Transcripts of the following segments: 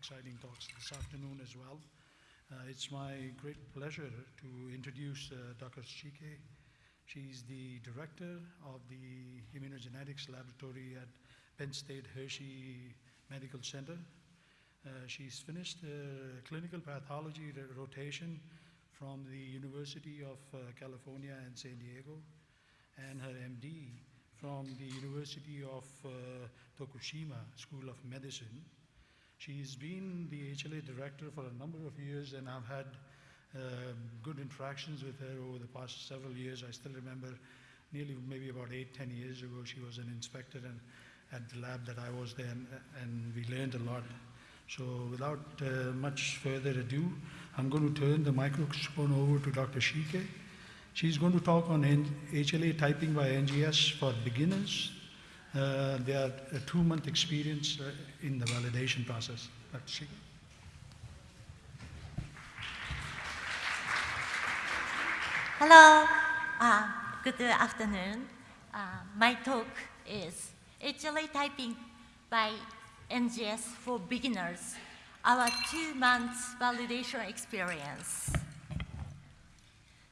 exciting talks this afternoon as well. Uh, it's my great pleasure to introduce uh, Dr. Shike. She's the director of the Immunogenetics Laboratory at Penn State Hershey Medical Center. Uh, she's finished clinical pathology rotation from the University of uh, California in San Diego and her MD from the University of uh, Tokushima School of Medicine. She's been the HLA director for a number of years and I've had uh, good interactions with her over the past several years. I still remember nearly maybe about eight, ten years ago, she was an inspector and at the lab that I was there and, and we learned a lot. So without uh, much further ado, I'm going to turn the microphone over to Dr. Shike. She's going to talk on HLA typing by NGS for beginners. Uh, a two-month experience uh, in the validation process. Dr. Shike. Hello, uh, good afternoon. Uh, my talk is HLA typing by NGS for beginners, our two months validation experience.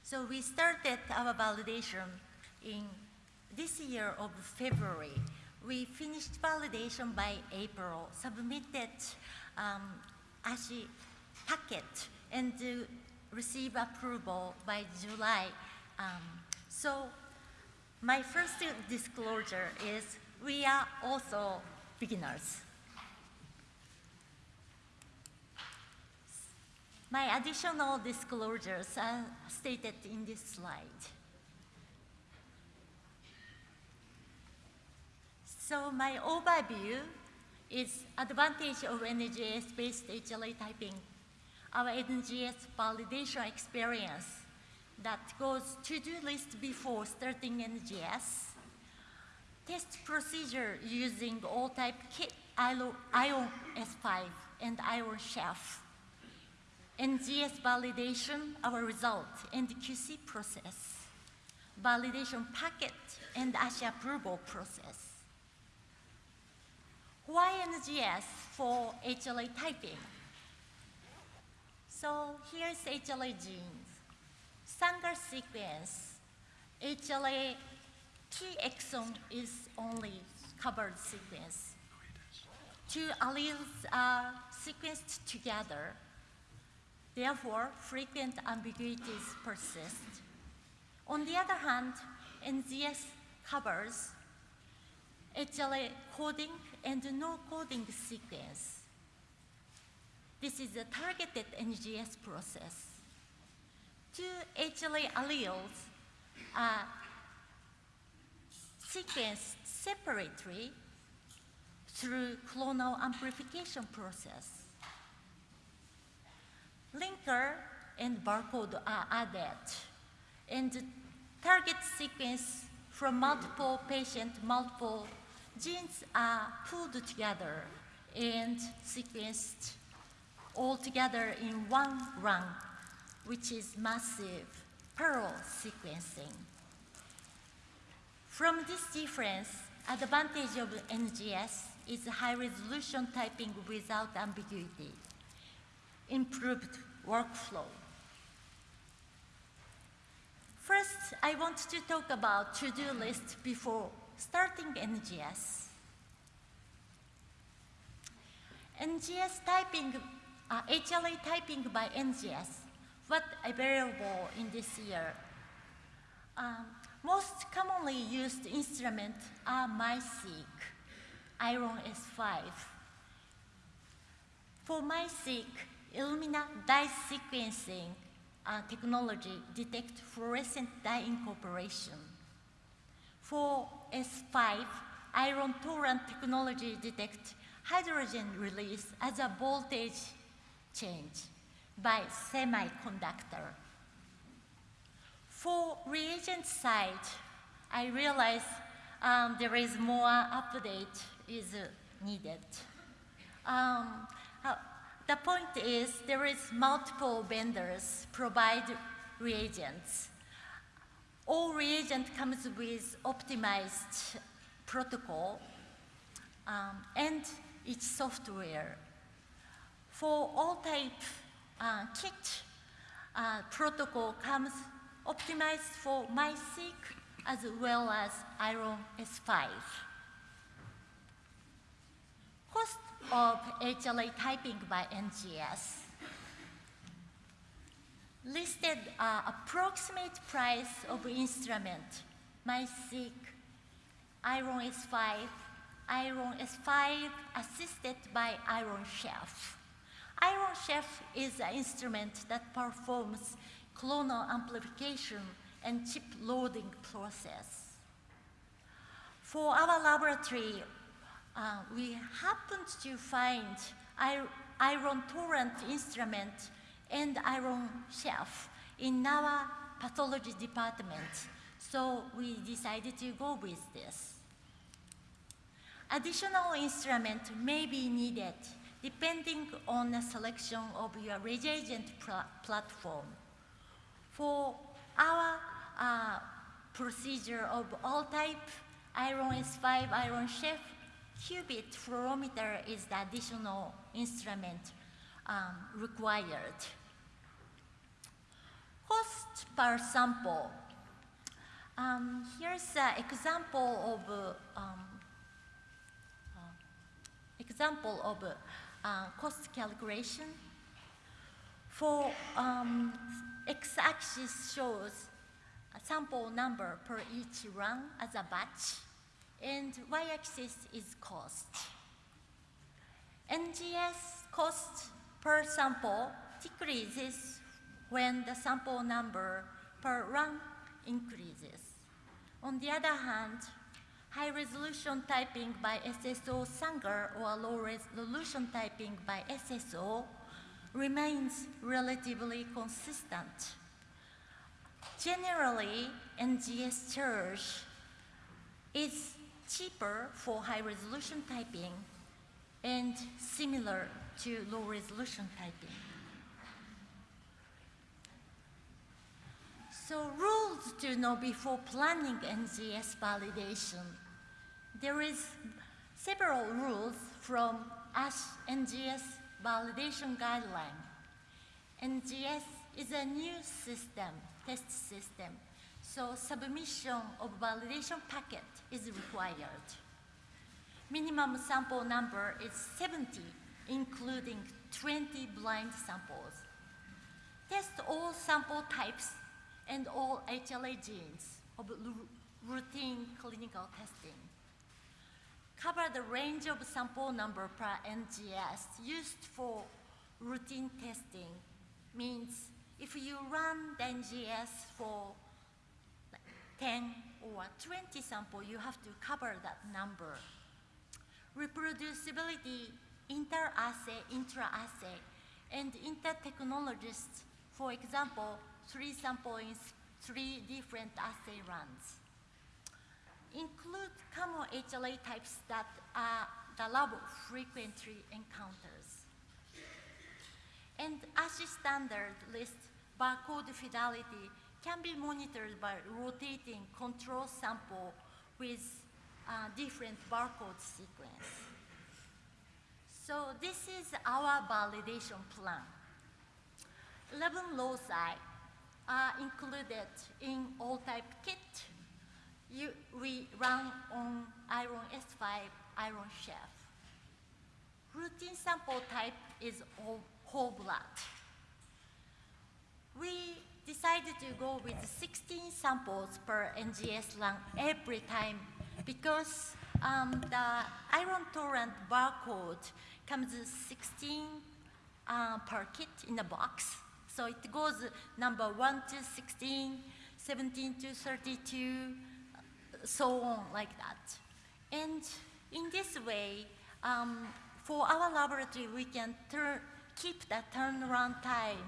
So we started our validation in this year of February. We finished validation by April, submitted um, ASHI packet, and uh, receive approval by July. Um, so my first disclosure is we are also beginners. My additional disclosures are stated in this slide. So my overview is advantage of NGS-based HLA typing, our NGS validation experience that goes to-do list before starting NGS, test procedure using all-type kit, ION S5 and ION chef, NGS validation, our result, and QC process, validation packet, and ASHI approval process. Why NGS for HLA typing? So here's HLA genes. Sanger sequence, HLA T exon is only covered sequence. Two alleles are sequenced together Therefore, frequent ambiguities persist. On the other hand, NGS covers HLA coding and no coding sequence. This is a targeted NGS process. Two HLA alleles are sequenced separately through clonal amplification process linker and barcode are added. And target sequence from multiple patient, multiple genes are pulled together and sequenced all together in one run, which is massive parallel sequencing. From this difference, advantage of NGS is high resolution typing without ambiguity improved workflow. First, I want to talk about to-do list before starting NGS. NGS typing, uh, HLA typing by NGS, what available in this year? Um, most commonly used instrument are MiSeq, Ion S5. For MiSeq, Illumina dye sequencing uh, technology detect fluorescent dye incorporation. For S5, Ion Torrent technology detect hydrogen release as a voltage change by semiconductor. For reagent side, I realize um, there is more update is uh, needed. Um, the point is there is multiple vendors provide reagents. All reagent comes with optimized protocol um, and its software. For all type uh, kit, uh, protocol comes optimized for MiSeq as well as Ion S5. Cost of HLA typing by NGS. Listed uh, approximate price of instrument, MiSeq, Ion S5, Ion S5 assisted by Ion Chef. Ion Chef is an instrument that performs clonal amplification and chip loading process. For our laboratory, uh, we happened to find Ion Torrent instrument and Ion Chef in our pathology department. So we decided to go with this. Additional instrument may be needed depending on the selection of your reagent platform. For our uh, procedure of all type, Ion S5, Ion Chef, qubit fluorometer is the additional instrument um, required. Cost per sample. Um, here's an example of uh, um, uh, example of uh, cost calculation. For um, x-axis shows a sample number per each run as a batch, and y-axis is cost. NGS cost per sample decreases when the sample number per run increases. On the other hand, high resolution typing by SSO Sanger or low resolution typing by SSO remains relatively consistent. Generally, NGS charge is cheaper for high resolution typing and similar to low resolution typing. So rules to know before planning NGS validation. There is several rules from ASH NGS validation guideline. NGS is a new system, test system, so submission of validation packet is required. Minimum sample number is 70, including 20 blind samples. Test all sample types and all HLA genes of routine clinical testing. Cover the range of sample number per NGS used for routine testing. Means if you run the NGS for 10 or 20 sample, you have to cover that number. Reproducibility, inter-assay, intra-assay, and inter-technologists, for example, three samples, three different assay runs. Include common HLA types that are the lab frequently encounters. And ASHI standard list barcode fidelity can be monitored by rotating control sample with uh, different barcode sequence. So this is our validation plan. 11 loci are included in all type kit. You, we run on Ion S5, Ion Chef. Routine sample type is whole, blood. We decided to go with 16 samples per NGS run every time because um, the Ion Torrent barcode comes 16 uh, per kit in a box. So it goes number 1 to 16, 17 to 32, so on like that. And in this way, um, for our laboratory, we can keep the turnaround time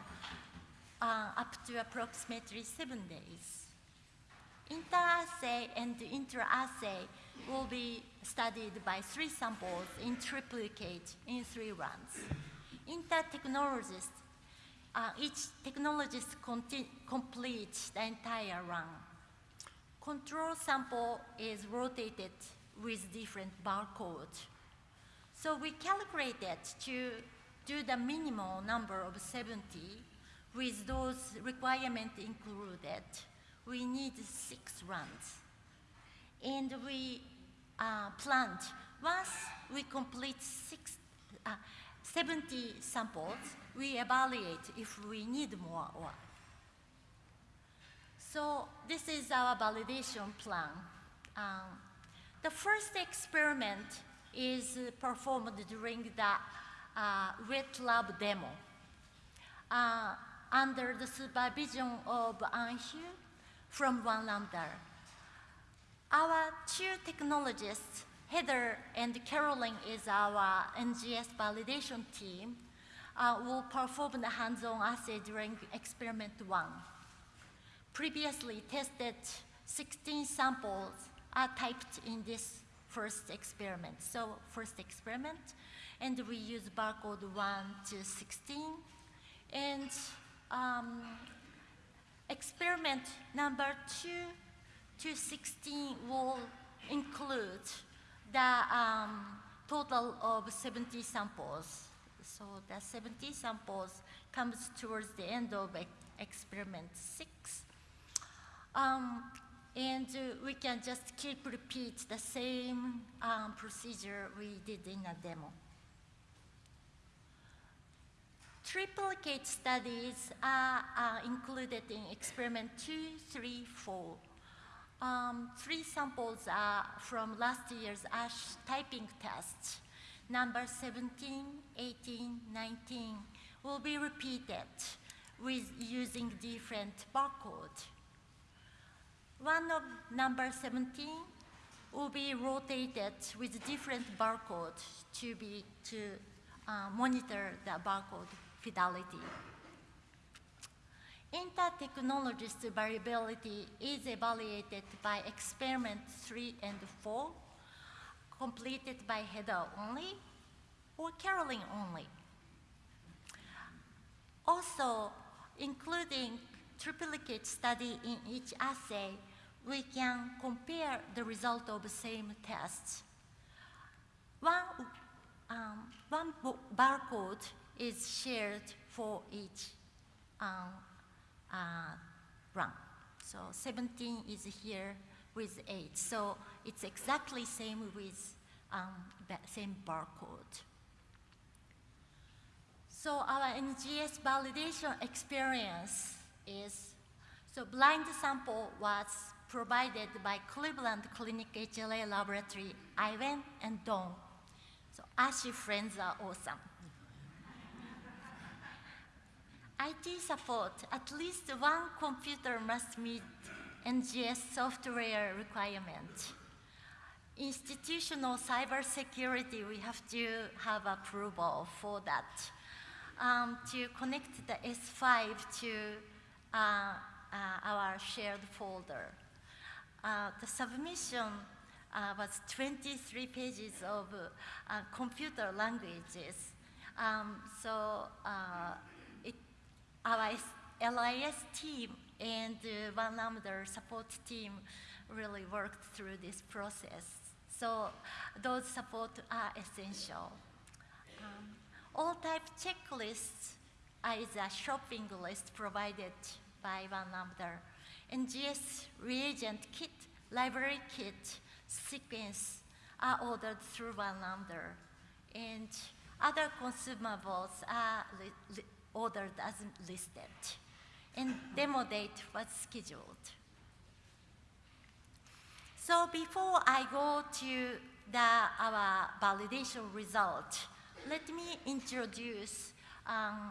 uh, up to approximately seven days. Inter-assay and intra-assay will be studied by three samples in triplicate in three runs. Inter-technologists uh, each technologist completes the entire run. Control sample is rotated with different barcode. So we calculated to do the minimal number of 70 with those requirements included, we need six runs. And we uh, planned, once we complete six, uh, 70 samples, we evaluate if we need more or. So this is our validation plan. Um, the first experiment is performed during the uh, wet lab demo. Uh, under the supervision of Anhu from One Lambda. Our two technologists, Heather and Carolyn is our NGS validation team, uh, will perform the hands-on assay during experiment one. Previously tested 16 samples are typed in this first experiment. So first experiment, and we use barcode 1 to 16, and um, experiment number two to 16 will include the um, total of 70 samples. So the 70 samples comes towards the end of experiment six. Um, and uh, we can just keep repeat the same um, procedure we did in a demo. Triplicate studies are, are included in experiment two, three, four. Um, three samples are from last year's ASH typing test. Number 17, 18, 19 will be repeated with using different barcode. One of number 17 will be rotated with different barcode to be to uh, monitor the barcode fidelity. Inter-technologist variability is evaluated by experiment three and four, completed by Heather only or Carolyn only. Also, including triplicate study in each assay, we can compare the result of the same tests. One, um, one barcode is shared for each um, run. So 17 is here with 8. So it's exactly same with um, same barcode. So our NGS validation experience is, so blind sample was provided by Cleveland Clinic HLA Laboratory, Ivan and Don. So ASHI friends are awesome. IT support, at least one computer must meet NGS software requirement. Institutional cybersecurity, we have to have approval for that. Um, to connect the S5 to uh, uh, our shared folder. Uh, the submission uh, was 23 pages of uh, computer languages. Um, so uh, our LIS team and uh, One Lambda support team really worked through this process. So those support are essential. Um, all type checklists is a shopping list provided by One Lambda. NGS reagent kit, library kit, sequence are ordered through One Lambda. And other consumables are ordered as listed, and demo date was scheduled. So before I go to the, our validation result, let me introduce um,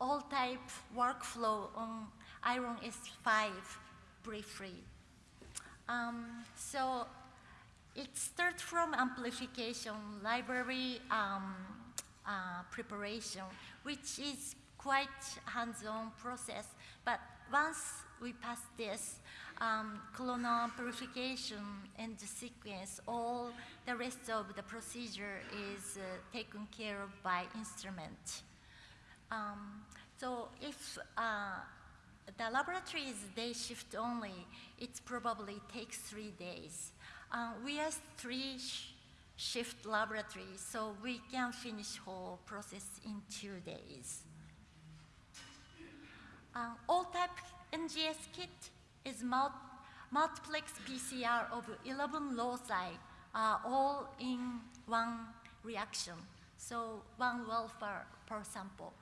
all type workflow on Ion S5 briefly. Um, so it starts from amplification, library um, uh, preparation, which is quite hands-on process, but once we pass this, um, clonal purification and the sequence, all the rest of the procedure is uh, taken care of by instrument. Um, so if uh, the laboratory is day shift only, it probably takes three days. Uh, we have three shift laboratory, so we can finish whole process in two days. Uh, all type NGS kit is mul multiplex PCR of 11 loci, uh, all in one reaction. So one well per, sample.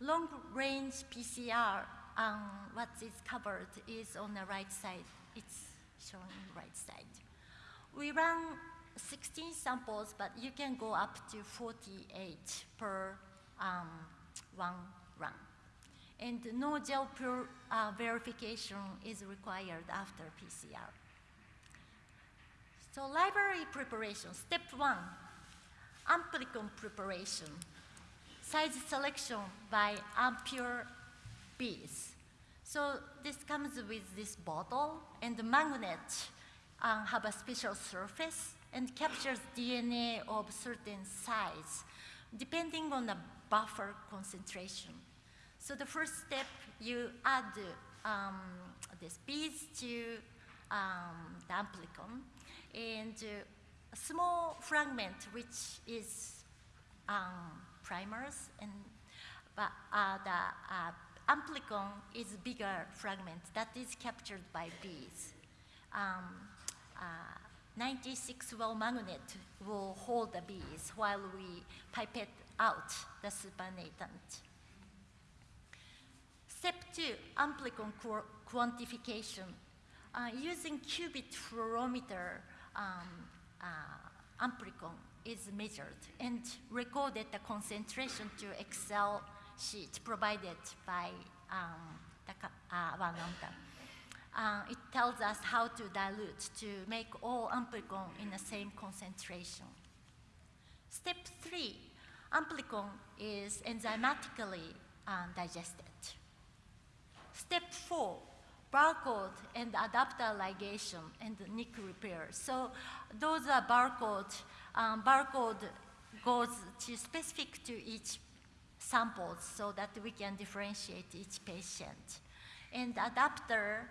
Long range PCR, um, what is covered is on the right side. It's showing right side. We run 16 samples, but you can go up to 48 per um, one run. And no gel pure uh, verification is required after PCR. So library preparation, step one, amplicon preparation, size selection by AMPure beads. So this comes with this bottle and the magnet uh, have a special surface and captures DNA of certain size depending on the buffer concentration. So the first step, you add um, this beads to um, the amplicon and uh, a small fragment which is um, primers and but uh, the uh, amplicon is bigger fragment that is captured by beads. Um, uh, 96 well magnet will hold the beads while we pipette out the supernatant. Step two, amplicon qu quantification. Uh, using qubit fluorometer, um, uh, amplicon is measured and recorded the concentration to Excel sheet provided by um, uh. Uh, it tells us how to dilute to make all amplicon in the same concentration. Step three, amplicon is enzymatically uh, digested. Step four, barcode and adapter ligation and nick repair. So those are barcode. Um, barcode goes to specific to each samples so that we can differentiate each patient. And adapter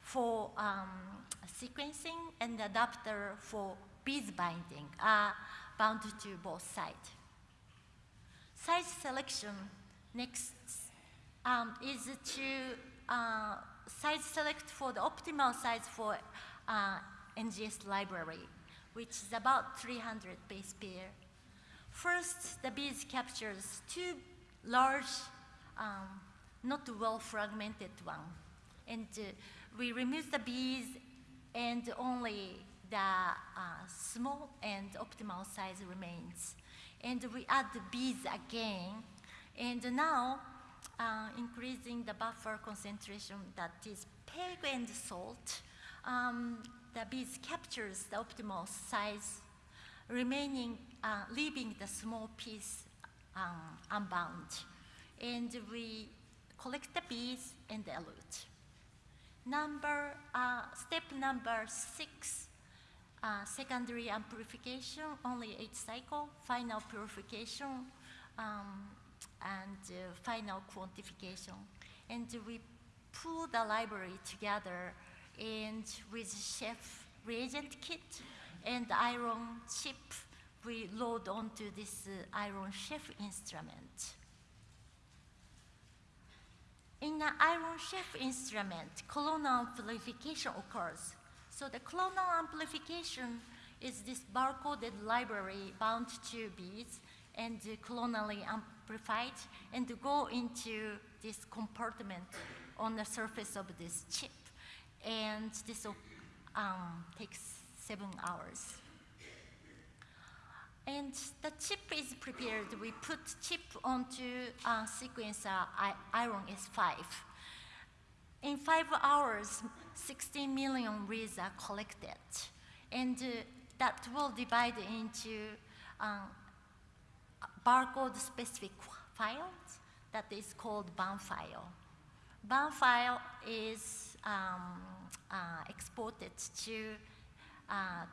for um, sequencing and adapter for beads binding are bound to both sides. Size selection next um, is to uh, size select for the optimal size for uh, NGS library, which is about 300 base pair. First, the beads captures two large, um, not well fragmented one. And uh, we remove the beads and only the uh, small and optimal size remains. And we add the beads again. And now, uh, increasing the buffer concentration that is peg and salt, um, the beads captures the optimal size, remaining, uh, leaving the small piece um, unbound. And we collect the beads and elute. Number, uh, step number six, uh, secondary amplification, only eight cycle, final purification, um, and uh, final quantification. And we pull the library together and with chef reagent kit and Ion chip, we load onto this uh, Ion Chef instrument. In the Ion Chef instrument, clonal amplification occurs. So the clonal amplification is this barcoded library bound to beads and clonally amplified and to go into this compartment on the surface of this chip. And this um, takes seven hours. And the chip is prepared. We put chip onto a sequencer Ion S5. In five hours, 16 million reads are collected. And uh, that will divide into um, barcode specific files that is called BAM file. BAM file is um, uh, exported to uh,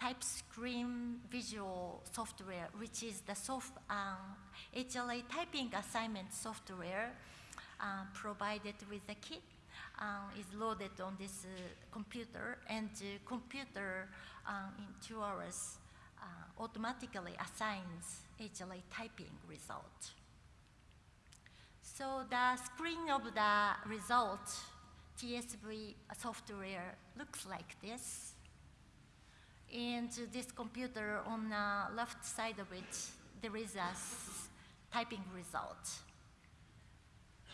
TypeStream visual software, which is the soft, um, HLA typing assignment software uh, provided with the kit, um, is loaded on this uh, computer, and the computer um, in two hours uh, automatically assigns HLA typing result. So the screen of the result, TSV software looks like this. And this computer on the left side of it, there is a typing result.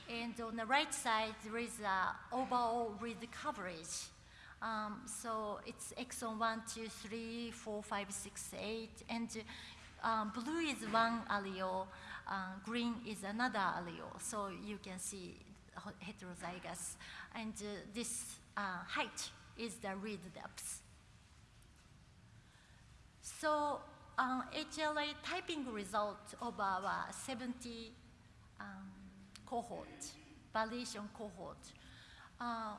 And on the right side, there is a overall read coverage. Um, so it's exon 1, 2, 3, 4, 5, 6, 8. And um, blue is one allele, uh, green is another allele. So you can see heterozygous. And uh, this uh, height is the read depth. So uh, HLA typing result of our 70 um, cohort, validation cohort, uh,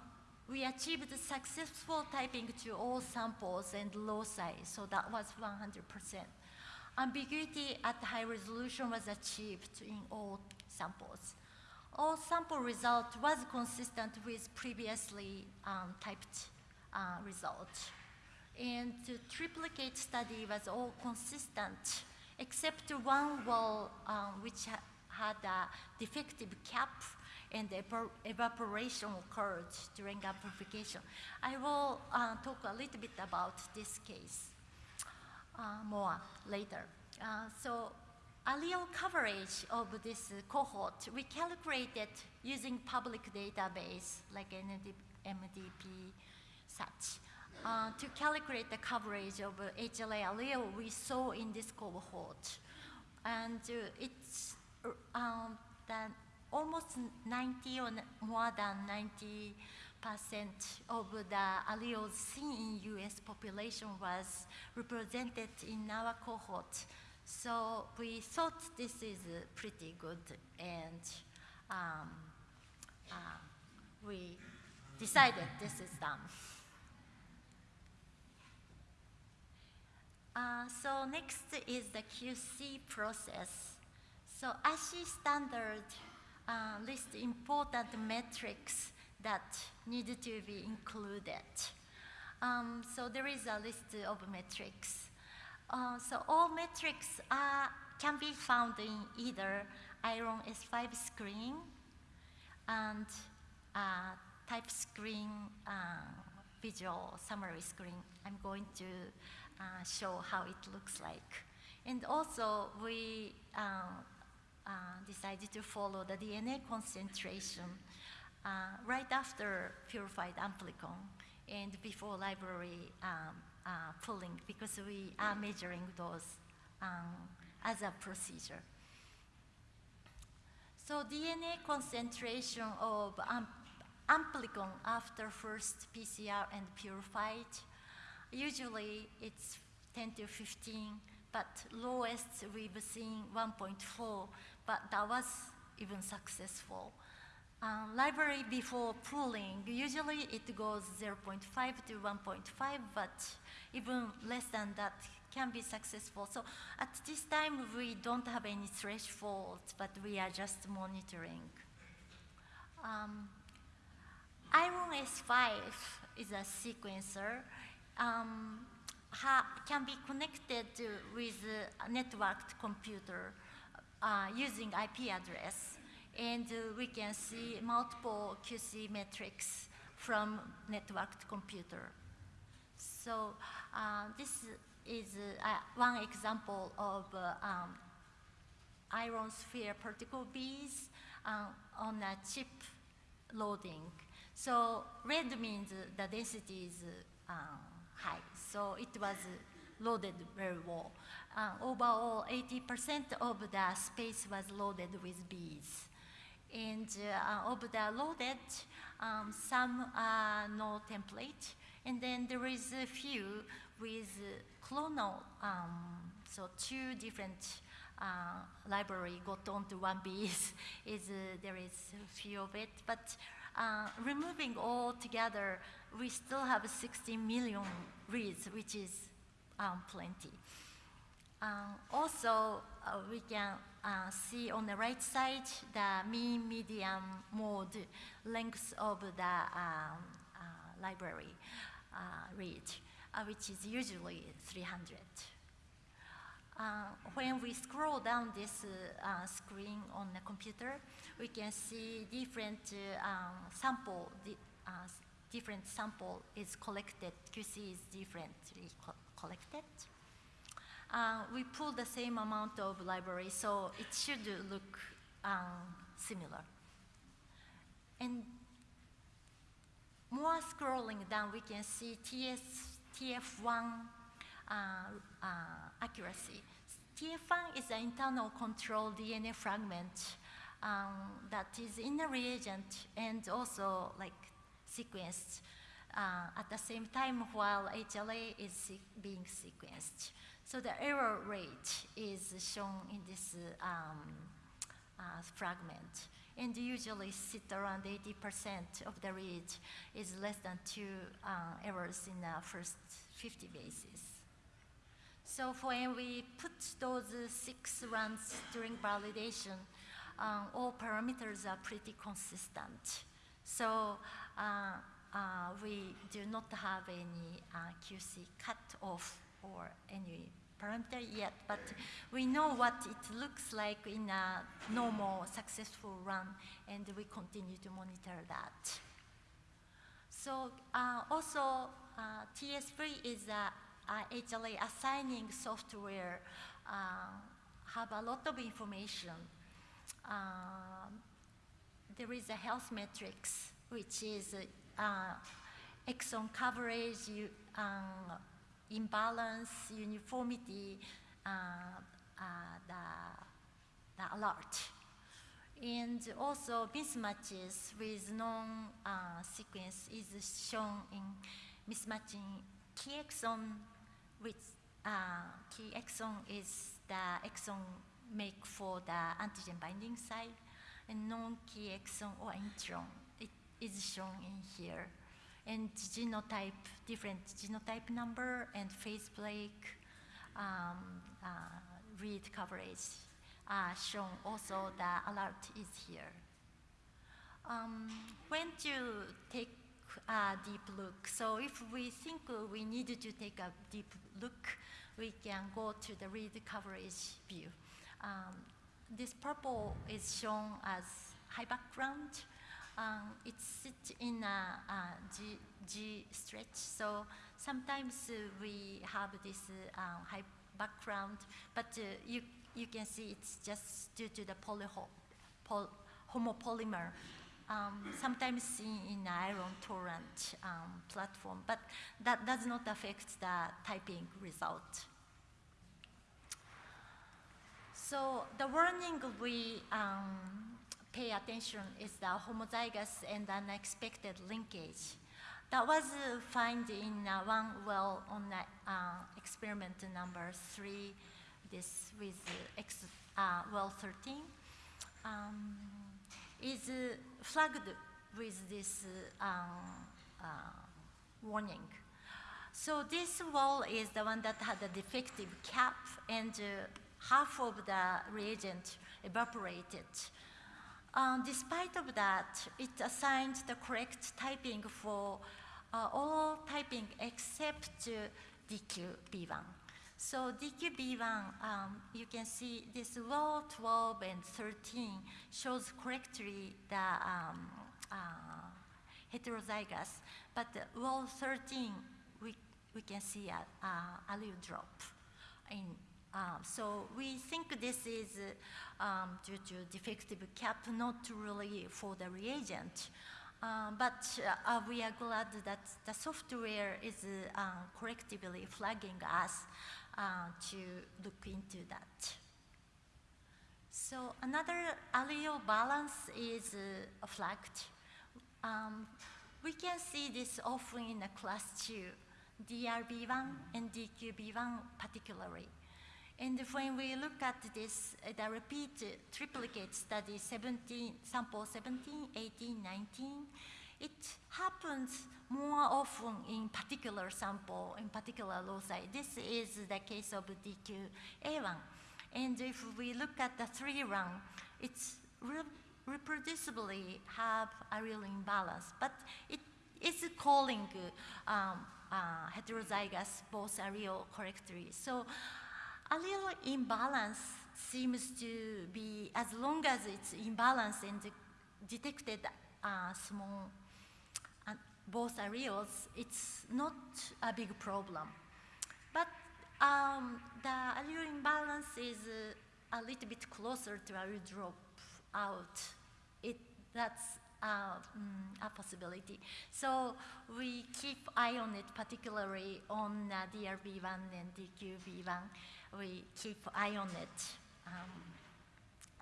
we achieved successful typing to all samples and loci, so that was 100%. Ambiguity at high resolution was achieved in all samples. All sample result was consistent with previously um, typed uh, result. And the triplicate study was all consistent, except one wall um, which ha had a defective cap and the evaporation occurred during amplification. I will uh, talk a little bit about this case uh, more later. Uh, so allele coverage of this cohort, we calculated using public database like MDP such. Uh, to calculate the coverage of HLA allele we saw in this cohort. And uh, it's um, that almost 90 or more than 90 percent of the alleles seen in US population was represented in our cohort. So we thought this is pretty good and um, uh, we decided this is done. Uh, so next is the QC process. So ASHI standard uh, list important metrics that need to be included. Um, so there is a list of metrics. Uh, so all metrics are, can be found in either Ion S5 screen and uh, TypeStream uh, visual summary screen. I'm going to uh, show how it looks like. And also we uh, decided to follow the DNA concentration uh, right after purified amplicon and before library um, uh, pulling because we are measuring those um, as a procedure. So DNA concentration of um, amplicon after first PCR and purified, usually it's 10 to 15, but lowest we've seen 1.4 but that was even successful. Um, library before pooling, usually it goes 0.5 to 1.5, but even less than that can be successful. So at this time, we don't have any thresholds, but we are just monitoring. Um, Ion S5 is a sequencer. Um, can be connected with a networked computer uh, using IP address. And uh, we can see multiple QC metrics from networked computer. So uh, this is uh, one example of uh, um, Ion Sphere particle beads uh, on a chip loading. So red means the density is high. So it was loaded very well. Uh, overall, 80% of the space was loaded with bees. And uh, of the loaded, um, some are no template, and then there is a few with clonal, um, so two different uh, library got onto one bees. is uh, there is a few of it, but uh, removing all together, we still have 60 million reads, which is um, plenty. Um, also, uh, we can uh, see on the right side the mean, median, mode length of the um, uh, library uh, read, uh, which is usually 300. uh, when we scroll down this screen on the computer, we can see different um, sample, different sample is collected, QC is differently co- collected. Uh, we pull the same amount of library, so it should look um, similar. And more scrolling down, we can see TS, TF1 uh, uh, accuracy. TF1 is an internal control DNA fragment um, that is in a reagent and also like sequenced uh, at the same time while HLA is being sequenced. So the error rate is shown in this um, uh, fragment and usually sit around 80% of the read is less than two uh, errors in the first 50 bases. So when we put those six runs during validation, um, all parameters are pretty consistent. So we do not have any uh, QC cut off or any parameter yet, but we know what it looks like in a normal successful run, and we continue to monitor that. So uh, also, uh, TS3 is a, a HLA assigning software, uh, have a lot of information. There is a health metrics, which is uh, exon coverage, um, imbalance, uniformity, uh, uh, the, the alert. And also mismatches with non-sequence is shown in mismatching key exon, which uh, key exon is the exon make for the antigen binding site, and non-key exon or intron, is shown in here. And genotype, different genotype number and phase break, um, uh, read coverage uh, shown. Also, the alert is here. Um, when to take a deep look? So if we think we need to take a deep look, we can go to the read coverage view. Um, this purple is shown as high background. Um, it sits in a, a G, G stretch, so sometimes uh, we have this uh, high background, but uh, you, you can see it's just due to the polyho pol homopolymer, um, sometimes seen in Ion Torrent um, platform, but that does not affect the typing result. So the warning we um, pay attention is the homozygous and unexpected linkage. That was uh, found in uh, one well on uh, experiment number three, this with uh, uh, well 13, um, is uh, flagged with this um, warning. So this well is the one that had a defective cap and half of the reagent evaporated. Um, despite of that, it assigned the correct typing for uh, all typing except uh, DQB1. So DQB1, um, you can see this row 12 and 13 shows correctly the um, uh, heterozygous, but row 13, we, we can see a, a allele drop in um, so we think this is um, due to defective cap, not really for the reagent. Um, but uh, we are glad that the software is uh, correctively flagging us uh, to look into that. So another allele balance is uh, flagged. Um, we can see this often in a class 2, DRB1 and DQB1 particularly. And when we look at this, uh, the repeat uh, triplicate study, 17, sample 17, 18, 19, it happens more often in particular sample, in particular loci. This is the case of DQA1. And if we look at the three run, it's re reproducibly have a real imbalance, but it is calling um, uh, heterozygous both allele correctly. So a little imbalance seems to be, as long as it's imbalance and detected uh, small, uh, both alleles, it's not a big problem. But um, the allele imbalance is uh, a little bit closer to allele drop out. It, that's uh, mm, a possibility. So we keep eye on it, particularly on uh, DRB1 and DQB1. We keep eye on it. Um,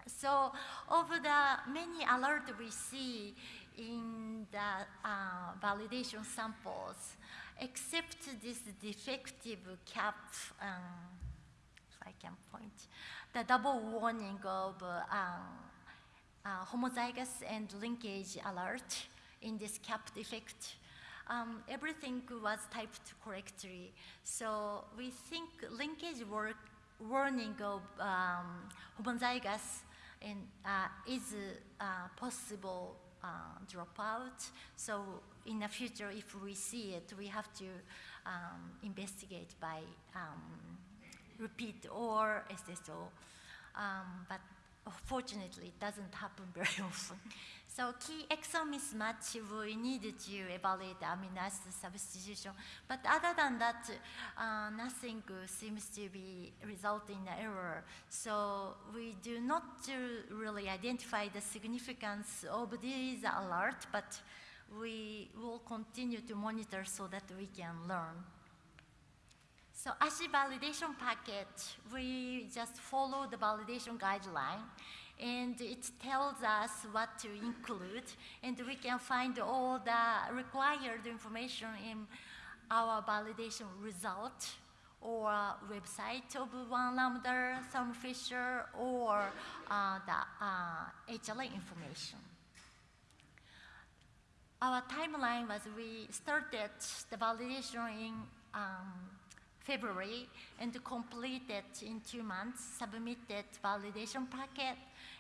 so of the many alerts we see in the uh, validation samples, except this defective cap, um, if I can point, the double warning of uh, uh, homozygous and linkage alert in this cap defect. Um, everything was typed correctly. So we think linkage work, warning of um, homozygous uh, is uh, possible uh, dropout. So in the future, if we see it, we have to um, investigate by um, repeat or SSO. Um, but fortunately, it doesn't happen very often. So key exon mismatch, we need to evaluate amino acid substitution. But other than that, uh, nothing seems to be resulting in error. So we do not really identify the significance of these alert, but we will continue to monitor so that we can learn. So as ASHI validation package, we just follow the validation guideline and it tells us what to include and we can find all the required information in our validation result or website of one lambda, Thermo Fisher, or uh, the uh, HLA information. Our timeline was we started the validation in um, February and complete completed in two months, submitted validation packet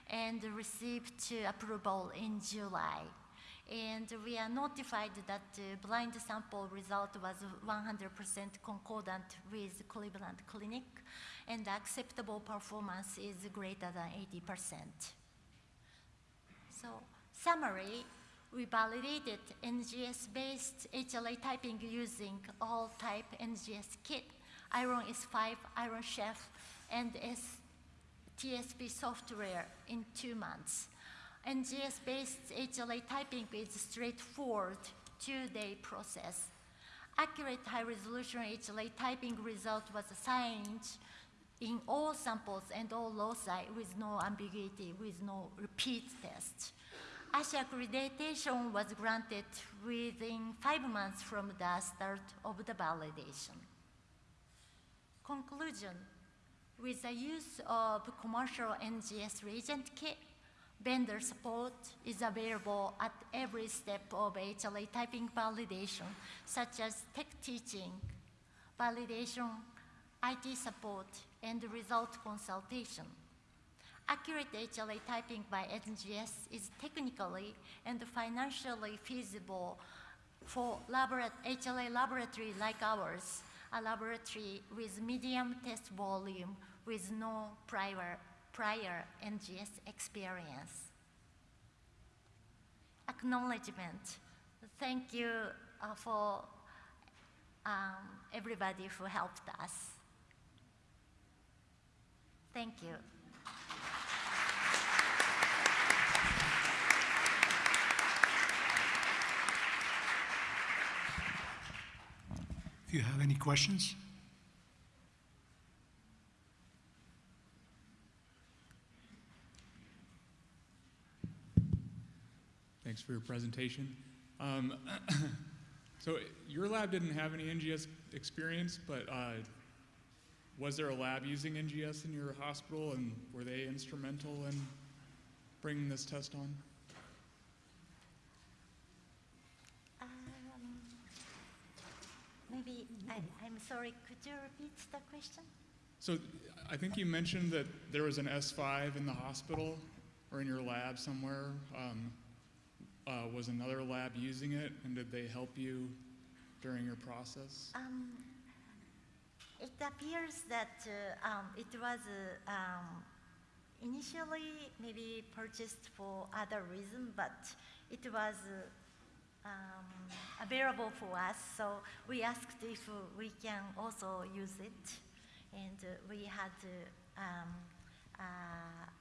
and received approval in July. And we are notified that the blind sample result was 100% concordant with Cleveland Clinic and acceptable performance is greater than 80%. So summary, we validated NGS-based HLA typing using AllType NGS kit Ion S5, Ion Chef, and S TSP software in two months. NGS-based HLA typing is straightforward two-day process. Accurate high-resolution HLA typing result was assigned in all samples and all loci with no ambiguity, with no repeat test. ASHI accreditation was granted within five months from the start of the validation. Conclusion, with the use of commercial NGS reagent kit, vendor support is available at every step of HLA typing validation, such as tech teaching, validation, IT support, and result consultation. Accurate HLA typing by NGS is technically and financially feasible for labora HLA laboratory like ours a laboratory with medium test volume with no prior, prior NGS experience. Acknowledgement. Thank you uh, for um, everybody who helped us. Thank you. If you have any questions? Thanks for your presentation. Um, so your lab didn't have any NGS experience, but uh, was there a lab using NGS in your hospital, and were they instrumental in bringing this test on? Maybe, I, I'm sorry, could you repeat the question? So I think you mentioned that there was an S5 in the hospital or in your lab somewhere. Um, uh, was another lab using it, and did they help you during your process? Um, It appears that uh, um, it was uh, um, initially maybe purchased for other reason, but it was uh, um, available for us. So we asked if we can also use it, and uh, we had uh, um, uh,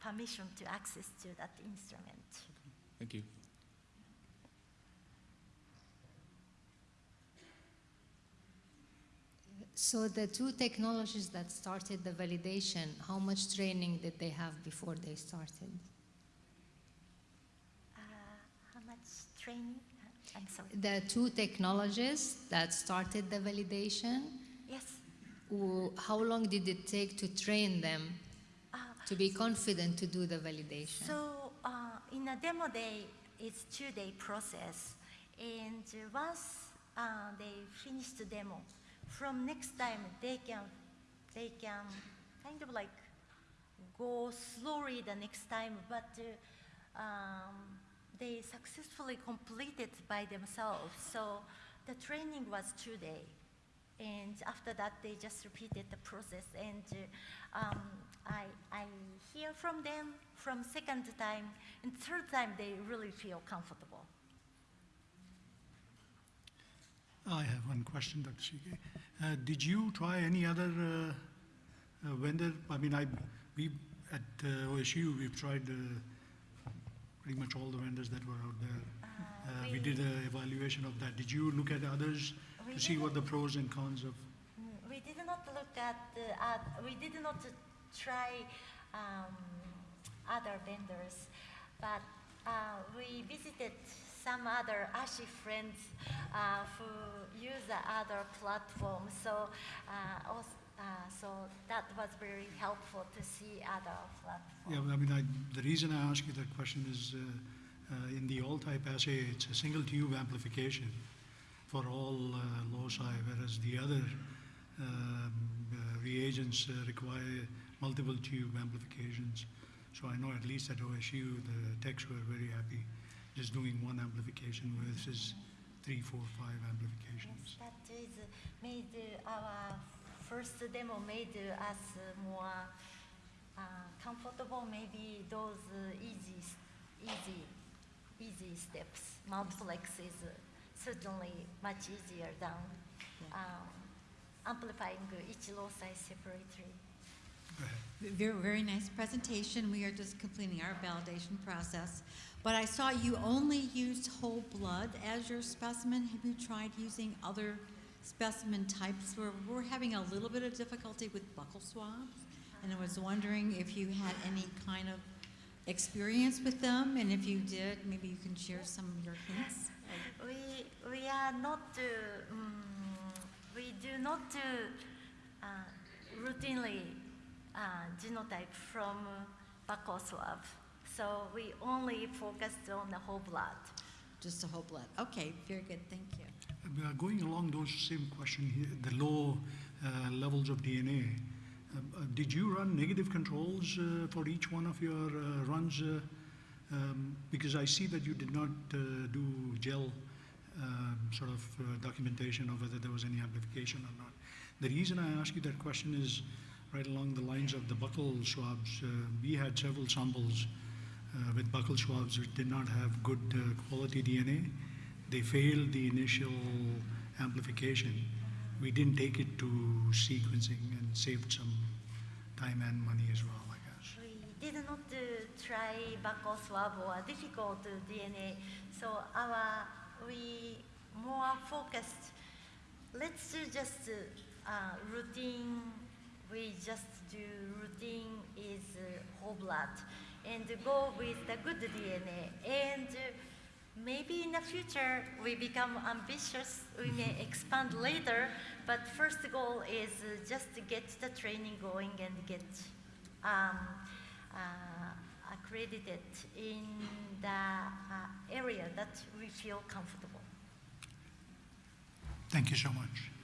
permission to access to that instrument. Thank you. So the two technologies that started the validation, how much training did they have before they started? Uh, how much training? The two technologies that started the validation, Yes. how long did it take to train them Uh, to be confident to do the validation? So uh, in a demo day, it's two-day process, and once uh, they finish the demo, from next time they can they can kind of like go slowly the next time, but uh, um, they successfully completed by themselves. So the training was two days. and after that they just repeated the process. And uh, um, I I hear from them from second time and third time they really feel comfortable. I have one question, Dr. Shige. Uh, did you try any other uh, uh, vendor? I mean, I, we, at uh, OSU, we've tried uh, pretty much all the vendors that were out there. Uh, we did an evaluation of that. Did you look at others to see what the pros and cons of? Mm, We did not look at, the, uh, we did not try um, other vendors, but uh, we visited some other ASHI friends uh, who use the other platforms. So, uh, also, uh, so that was very helpful to see other platforms. Yeah, I mean, I, the reason I ask you that question is uh, uh, in the AllType assay, it's a single tube amplification for all uh, loci, whereas the other um, uh, reagents uh, require multiple tube amplifications. So I know at least at OSU, the techs were very happy just doing one amplification versus three, four, five Yes, amplifications. that is made our first demo made uh, us uh, more uh, comfortable. Maybe those uh, easy, easy, easy steps. Multiplex is uh, certainly much easier than um, amplifying each loci separately. Very, very nice presentation. We are just completing our validation process. But I saw you only used whole blood as your specimen. Have you tried using other specimen types? We're, we're having a little bit of difficulty with buccal swabs. And I was wondering if you had any kind of experience with them, and if you did, maybe you can share some of your hints. We, we are not, uh, mm, we do not uh, uh, routinely uh, genotype from uh, buccal swab. So we only focused on the whole blood. Just the whole blood. Okay, very good. Thank you. Uh, Going along those same question here, the low uh, levels of DNA, um, uh, did you run negative controls uh, for each one of your uh, runs? uh, um, Because I see that you did not uh, do gel um, sort of uh, documentation of whether there was any amplification or not. The reason I ask you that question is right along the lines of the buccal swabs. Uh, We had several samples uh, with buccal swabs which did not have good uh, quality DNA. They failed the initial amplification. We didn't take it to sequencing and saved some time and money as well, I guess. We did not uh, try buccal swab or difficult DNA, so our we more focused. Let's do just uh, routine. We just do routine is uh, whole blood, and go with the good DNA. And uh, maybe in the future we become ambitious. We may expand later, but first goal is uh, just to get the training going and get um, uh, accredited in the uh, area that we feel comfortable. Thank you so much.